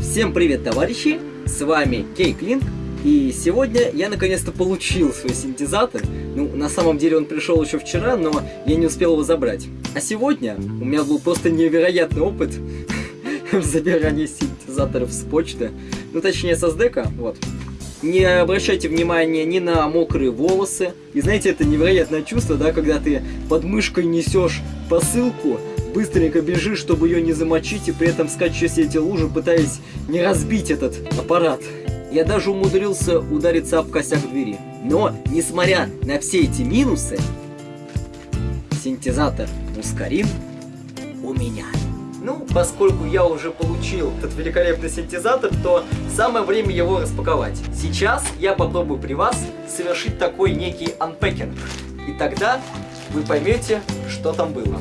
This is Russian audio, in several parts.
Всем привет, товарищи! С вами Кейклинг, и сегодня я наконец-то получил свой синтезатор. Ну, на самом деле он пришел еще вчера, но я не успел его забрать. А сегодня у меня был просто невероятный опыт в забирании синтезаторов с почты. Ну, точнее, со СДК, вот. Не обращайте внимания ни на мокрые волосы. И знаете, это невероятное чувство, да, когда ты под мышкой несешь посылку, быстренько бежишь, чтобы ее не замочить, и при этом скачешь эти лужи, пытаясь не разбить этот аппарат. Я даже умудрился удариться об косяк двери. Но, несмотря на все эти минусы, синтезатор Мускарин у меня. Ну, поскольку я уже получил этот великолепный синтезатор, то самое время его распаковать. Сейчас я попробую при вас совершить такой некий анпекинг. И тогда вы поймете, что там было.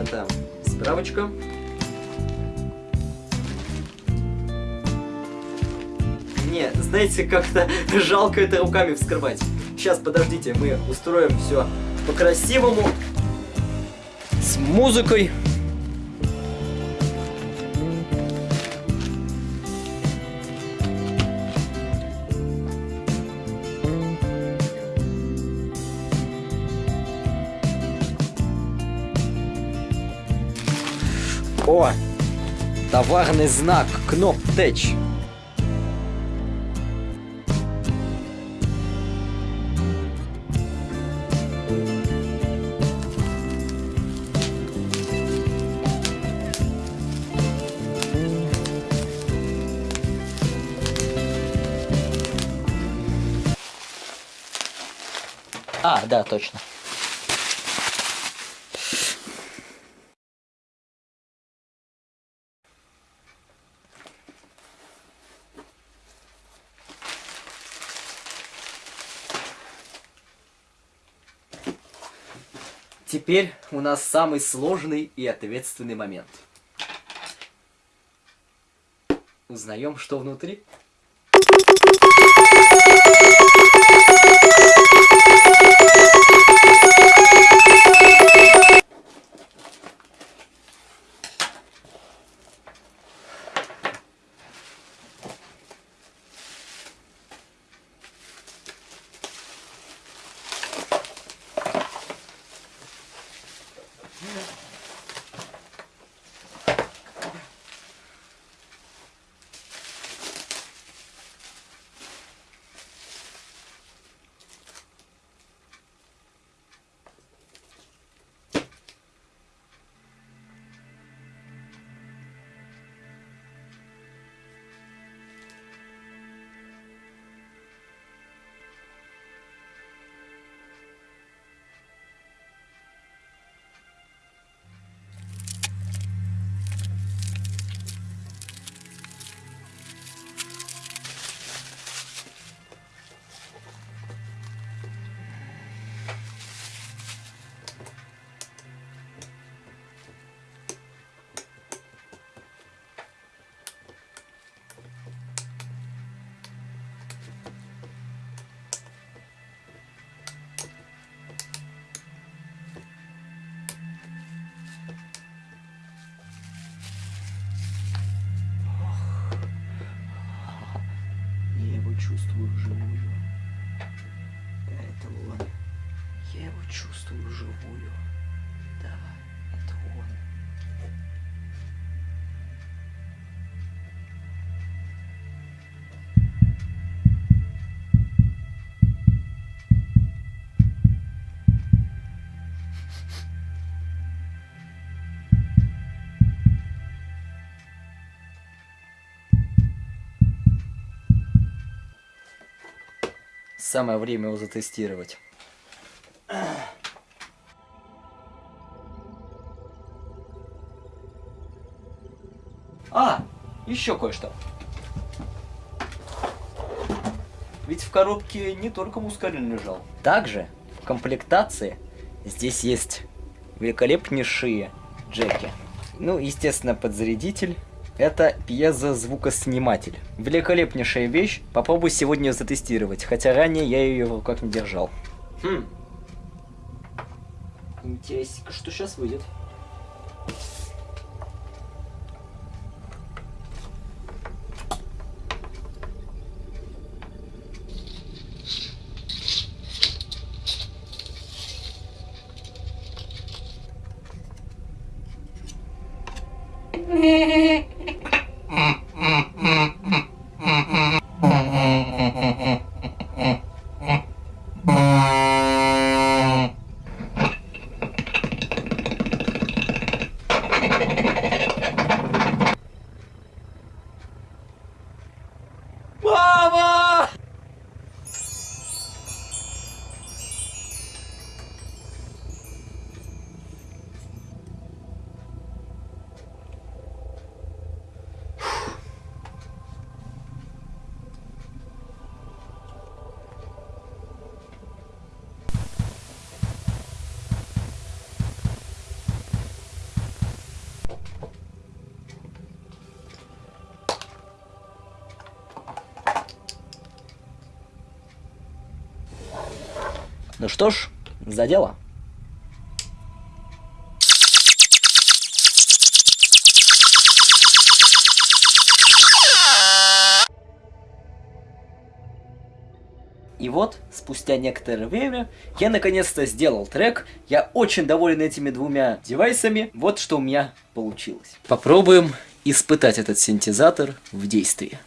Это справочка. Не, знаете, как-то жалко это руками вскрывать. Сейчас, подождите, мы устроим все по-красивому. С музыкой. Товарный знак Кноптеч. А, да, точно. Теперь у нас самый сложный и ответственный момент. Узнаем, что внутри. Самое время его затестировать. А, еще кое-что. Ведь в коробке не только мускарин лежал. Также в комплектации здесь есть великолепнейшие джеки. Ну, естественно, подзарядитель. Это пьезозвукосниматель. Великолепнейшая вещь. Попробуй сегодня ее затестировать. Хотя ранее я ее в руках не держал. Хм. Интересно, что сейчас выйдет? Мама! Ну что ж, за дело. И вот, спустя некоторое время, я наконец-то сделал трек. Я очень доволен этими двумя девайсами. Вот что у меня получилось. Попробуем испытать этот синтезатор в действии.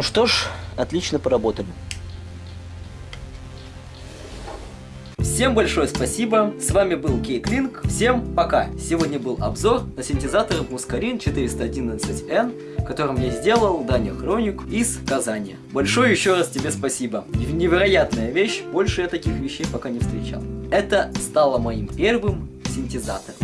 Ну что ж, отлично поработали. Всем большое спасибо, с вами был Кейклинк, всем пока! Сегодня был обзор на синтезатор Muscarin 411N, которым я сделал Даня Хроник из Казани. Большое еще раз тебе спасибо, невероятная вещь, больше я таких вещей пока не встречал. Это стало моим первым синтезатором.